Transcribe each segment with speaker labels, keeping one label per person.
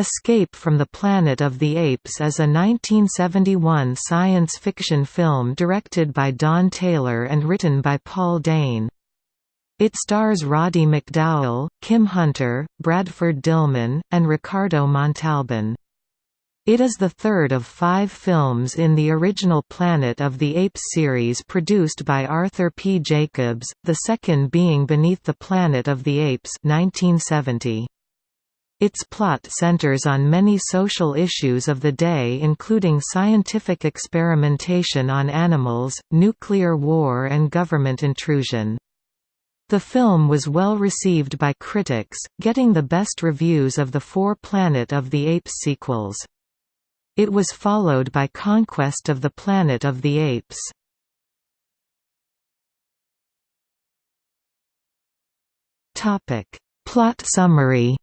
Speaker 1: Escape from the Planet of the Apes is a 1971 science fiction film directed by Don Taylor and written by Paul Dehn. It stars Roddy McDowall, Kim Hunter, Bradford Dillman, and Ricardo Montalban. It is the third of five films in the original Planet of the Apes series produced by Arthur P. Jacobs, the second being Beneath the Planet of the Apes 1970. Its plot centers on many social issues of the day including scientific experimentation on animals, nuclear war and government intrusion. The film was well received by critics, getting the best reviews of the four Planet of the Apes sequels. It was followed by Conquest of the Planet of the Apes. Plot summary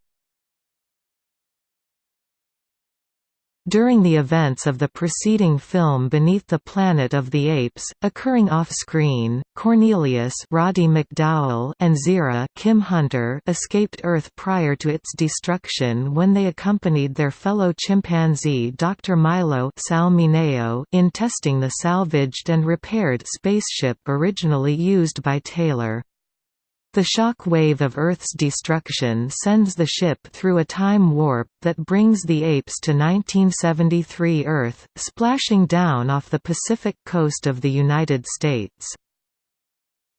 Speaker 1: During the events of the preceding film Beneath the Planet of the Apes, occurring off-screen, Cornelius Roddy McDowall and Zira Kim Hunter escaped Earth prior to its destruction when they accompanied their fellow chimpanzee Dr. Milo Sal in testing the salvaged and repaired spaceship originally used by Taylor. The shock wave of Earth's destruction sends the ship through a time warp that brings the apes to 1973 Earth, splashing down off the Pacific coast of the United States.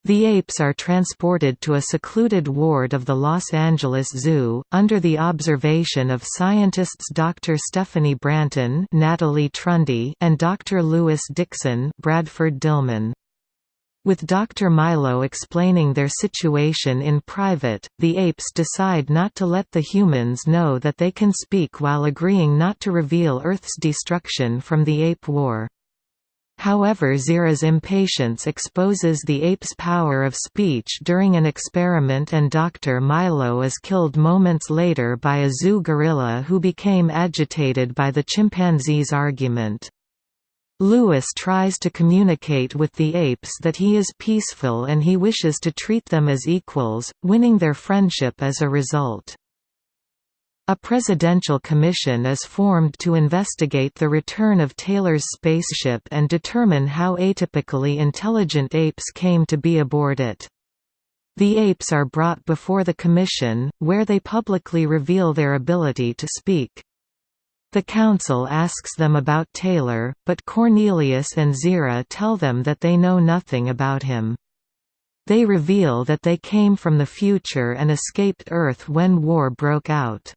Speaker 1: The apes are transported to a secluded ward of the Los Angeles Zoo, under the observation of scientists Dr. Stephanie Branton Natalie Trundy and Dr. Lewis Dixon Bradford Dillman. With Dr. Milo explaining their situation in private, the apes decide not to let the humans know that they can speak while agreeing not to reveal Earth's destruction from the ape war. However Zira's impatience exposes the ape's power of speech during an experiment and Dr. Milo is killed moments later by a zoo gorilla who became agitated by the chimpanzee's argument. Lewis tries to communicate with the apes that he is peaceful and he wishes to treat them as equals, winning their friendship as a result. A presidential commission is formed to investigate the return of Taylor's spaceship and determine how atypically intelligent apes came to be aboard it. The apes are brought before the commission, where they publicly reveal their ability to speak. The council asks them about Taylor, but Cornelius and Zira tell them that they know nothing about him. They reveal that they came from the future and escaped Earth when war broke out.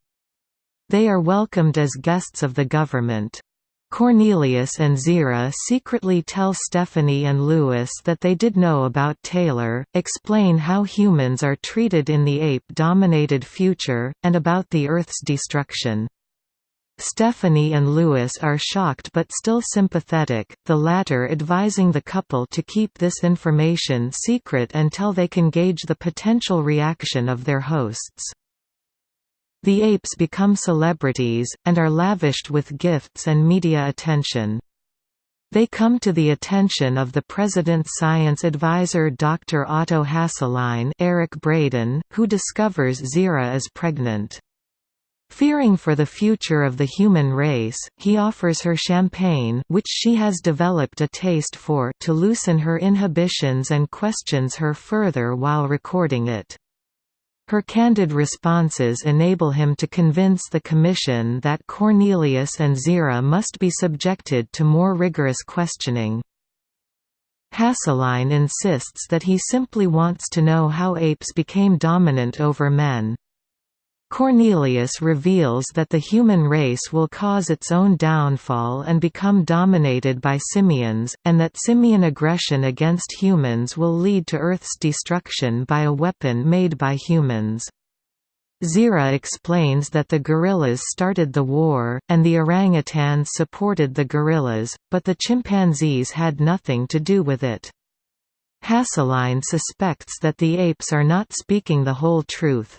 Speaker 1: They are welcomed as guests of the government. Cornelius and Zira secretly tell Stephanie and Lewis that they did know about Taylor, explain how humans are treated in the ape-dominated future, and about the Earth's destruction. Stephanie and Lewis are shocked but still sympathetic, the latter advising the couple to keep this information secret until they can gauge the potential reaction of their hosts. The apes become celebrities, and are lavished with gifts and media attention. They come to the attention of the president's science advisor Dr. Otto Hasslein Eric Braeden, who discovers Zira is pregnant. Fearing for the future of the human race, he offers her champagne which she has developed a taste for to loosen her inhibitions and questions her further while recording it. Her candid responses enable him to convince the Commission that Cornelius and Zira must be subjected to more rigorous questioning. Hasslein insists that he simply wants to know how apes became dominant over men. Cornelius reveals that the human race will cause its own downfall and become dominated by simians, and that simian aggression against humans will lead to Earth's destruction by a weapon made by humans. Zira explains that the gorillas started the war, and the orangutans supported the gorillas, but the chimpanzees had nothing to do with it. Hasslein suspects that the apes are not speaking the whole truth.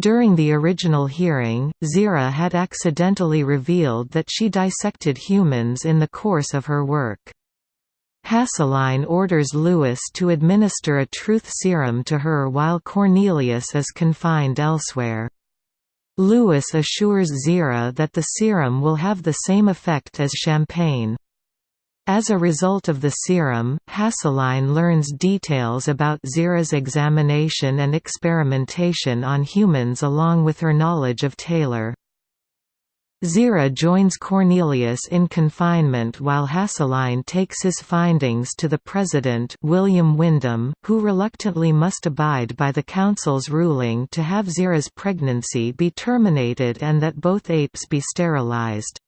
Speaker 1: During the original hearing, Zira had accidentally revealed that she dissected humans in the course of her work. Hasslein orders Lewis to administer a truth serum to her while Cornelius is confined elsewhere. Lewis assures Zira that the serum will have the same effect as champagne. As a result of the serum, Hasslein learns details about Zira's examination and experimentation on humans along with her knowledge of Taylor. Zira joins Cornelius in confinement while Hasslein takes his findings to the president William Windom, who reluctantly must abide by the council's ruling to have Zira's pregnancy be terminated and that both apes be sterilized.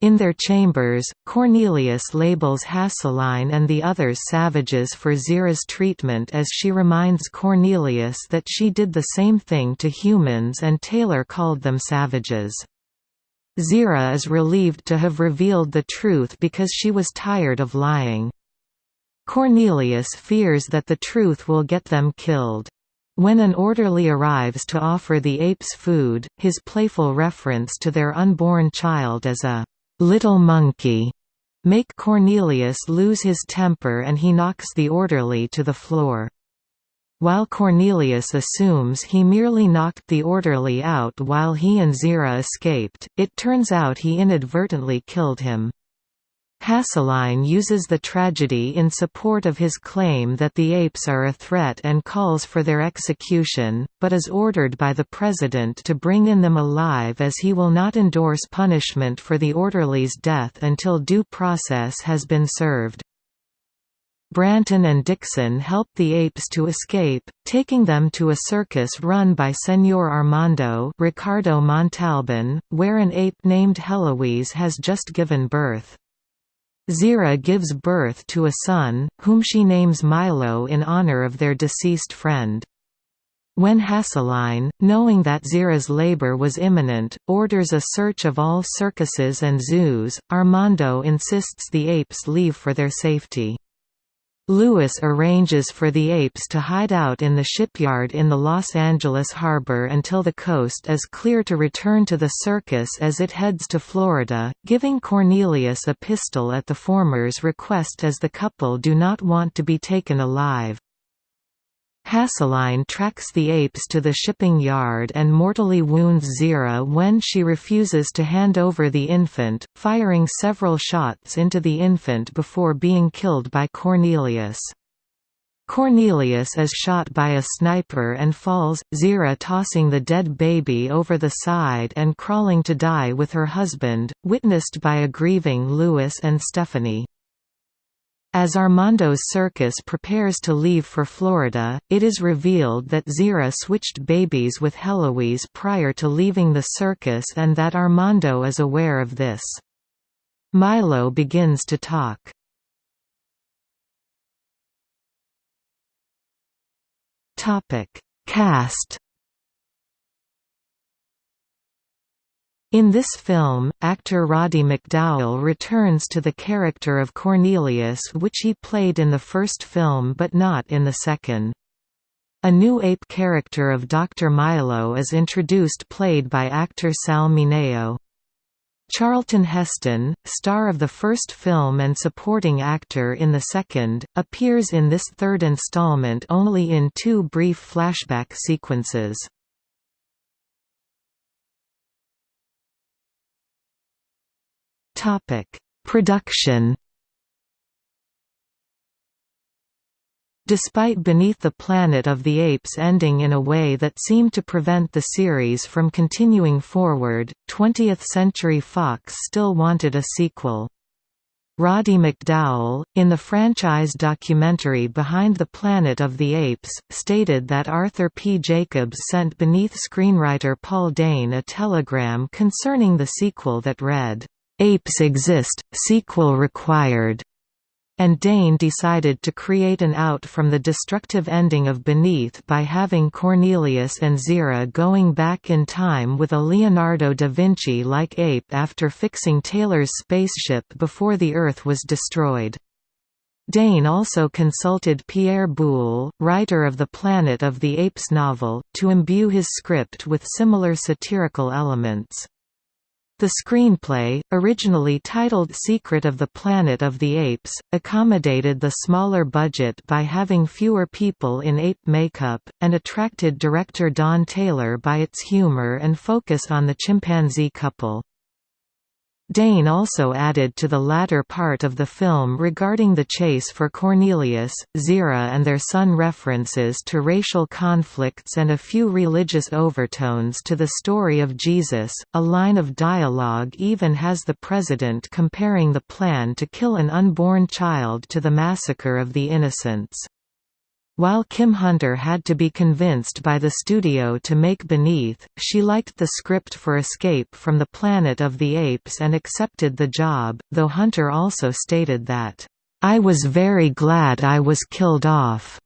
Speaker 1: In their chambers, Cornelius labels Hasslein and the others savages for Zira's treatment as she reminds Cornelius that she did the same thing to humans and Taylor called them savages. Zira is relieved to have revealed the truth because she was tired of lying. Cornelius fears that the truth will get them killed. When an orderly arrives to offer the apes food, his playful reference to their unborn child as a little monkey make Cornelius lose his temper and he knocks the orderly to the floor. While Cornelius assumes he merely knocked the orderly out while he and Zira escaped, it turns out he inadvertently killed him. Hasslein uses the tragedy in support of his claim that the apes are a threat and calls for their execution, but is ordered by the president to bring in them alive as he will not endorse punishment for the orderly's death until due process has been served. Branton and Dixon help the apes to escape, taking them to a circus run by Señor Armando Ricardo Montalban, where an ape named Heloise has just given birth. Zira gives birth to a son, whom she names Milo in honor of their deceased friend. When Hasslein, knowing that Zira's labor was imminent, orders a search of all circuses and zoos, Armando insists the apes leave for their safety. Lewis arranges for the apes to hide out in the shipyard in the Los Angeles harbor until the coast is clear to return to the circus as it heads to Florida, giving Cornelius a pistol at the former's request as the couple do not want to be taken alive. Hasslein tracks the apes to the shipping yard and mortally wounds Zira when she refuses to hand over the infant, firing several shots into the infant before being killed by Cornelius. Cornelius is shot by a sniper and falls, Zira tossing the dead baby over the side and crawling to die with her husband, witnessed by a grieving Lewis and Stephanie. As Armando's circus prepares to leave for Florida, it is revealed that Zira switched babies with Heloise prior to leaving the circus and that Armando is aware of this. Milo begins to talk. Cast In this film, actor Roddy McDowall returns to the character of Cornelius which he played in the first film but not in the second. A new ape character of Dr. Milo is introduced played by actor Sal Mineo. Charlton Heston, star of the first film and supporting actor in the second, appears in this third installment only in two brief flashback sequences. Production. Despite Beneath the Planet of the Apes ending in a way that seemed to prevent the series from continuing forward, 20th Century Fox still wanted a sequel. Roddy McDowall, in the franchise documentary Behind the Planet of the Apes, stated that Arthur P. Jacobs sent Beneath screenwriter Paul Dehn a telegram concerning the sequel that read, Apes Exist, sequel required, and Dehn decided to create an out from the destructive ending of Beneath by having Cornelius and Zira going back in time with a Leonardo da Vinci-like ape after fixing Taylor's spaceship before the Earth was destroyed. Dehn also consulted Pierre Boulle, writer of the Planet of the Apes novel, to imbue his script with similar satirical elements. The screenplay, originally titled Secret of the Planet of the Apes, accommodated the smaller budget by having fewer people in ape makeup, and attracted director Don Taylor by its humor and focus on the chimpanzee couple. Dehn also added to the latter part of the film regarding the chase for Cornelius, Zira and their son references to racial conflicts and a few religious overtones to the story of Jesus. A line of dialogue even has the president comparing the plan to kill an unborn child to the massacre of the innocents. While Kim Hunter had to be convinced by the studio to make Beneath, she liked the script for Escape from the Planet of the Apes and accepted the job, though Hunter also stated that, "...I was very glad I was killed off,"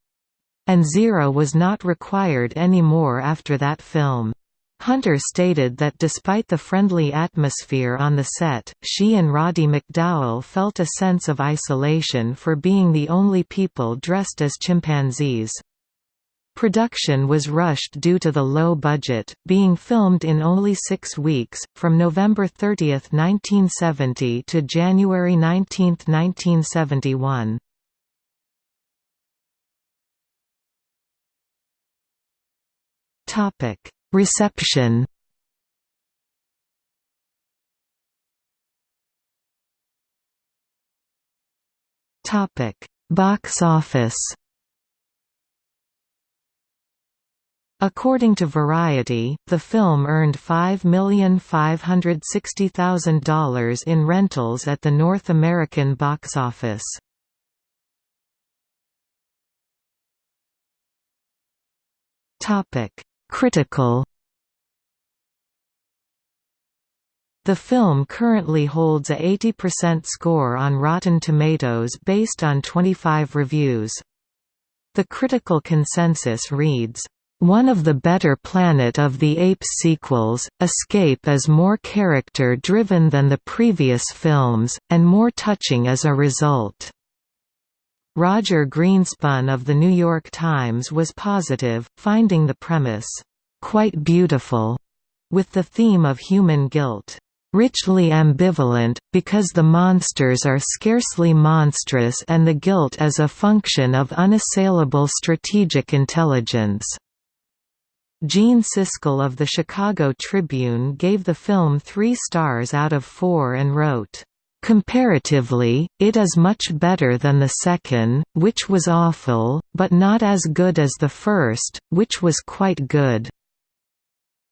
Speaker 1: and Zira was not required any more after that film. Hunter stated that despite the friendly atmosphere on the set, she and Roddy McDowall felt a sense of isolation for being the only people dressed as chimpanzees. Production was rushed due to the low budget, being filmed in only six weeks, from November 30, 1970 to January 19, 1971. Topic Reception Topic: Box office. According to Variety, the film earned $5,560,000 in rentals at the North American box office. Topic: Critical The film currently holds a 80% score on Rotten Tomatoes based on 25 reviews. The critical consensus reads, "...one of the better Planet of the Apes sequels, Escape is more character-driven than the previous films, and more touching as a result." Roger Greenspun of The New York Times was positive, finding the premise, "...quite beautiful," with the theme of human guilt, "...richly ambivalent, because the monsters are scarcely monstrous and the guilt is a function of unassailable strategic intelligence." Gene Siskel of the Chicago Tribune gave the film three stars out of four and wrote, Comparatively, it is much better than the second, which was awful, but not as good as the first, which was quite good."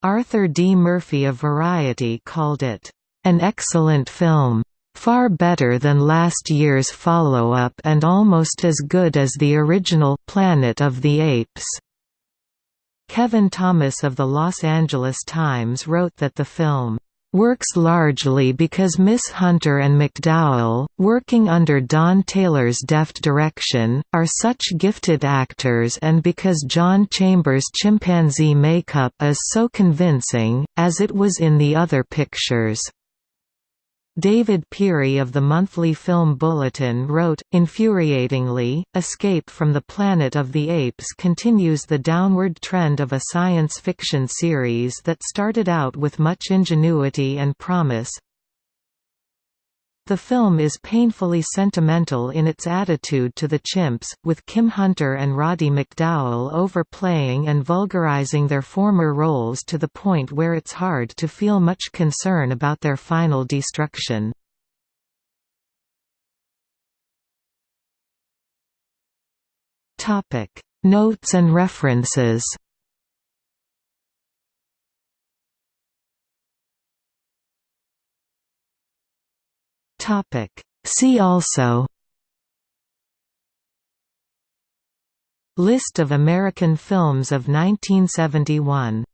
Speaker 1: Arthur D. Murphy of Variety called it, "...an excellent film. Far better than last year's follow-up and almost as good as the original Planet of the Apes." Kevin Thomas of the Los Angeles Times wrote that the film works largely because Miss Hunter and McDowall, working under Don Taylor's deft direction, are such gifted actors and because John Chambers' chimpanzee makeup is so convincing, as it was in the other pictures. David Pirie of the Monthly Film Bulletin wrote, infuriatingly, Escape from the Planet of the Apes continues the downward trend of a science fiction series that started out with much ingenuity and promise, the film is painfully sentimental in its attitude to the chimps, with Kim Hunter and Roddy McDowall overplaying and vulgarizing their former roles to the point where it's hard to feel much concern about their final destruction. Notes and references Topic. See also List of American films of 1971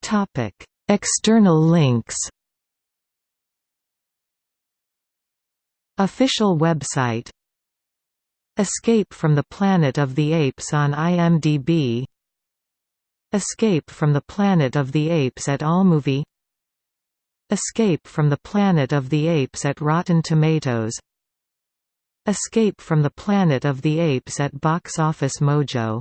Speaker 1: Topic. External links Official website Escape from the Planet of the Apes on IMDb Escape from the Planet of the Apes at Allmovie Escape from the Planet of the Apes at Rotten Tomatoes. Escape from the Planet of the Apes at Box Office Mojo